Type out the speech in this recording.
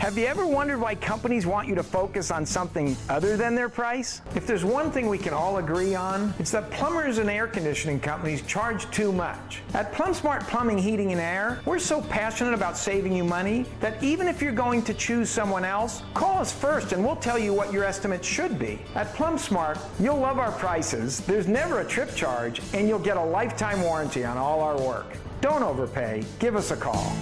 Have you ever wondered why companies want you to focus on something other than their price? If there's one thing we can all agree on, it's that plumbers and air conditioning companies charge too much. At PlumSmart Plumbing, Heating and Air, we're so passionate about saving you money that even if you're going to choose someone else, call us first and we'll tell you what your estimate should be. At PlumSmart, you'll love our prices, there's never a trip charge, and you'll get a lifetime warranty on all our work. Don't overpay. Give us a call.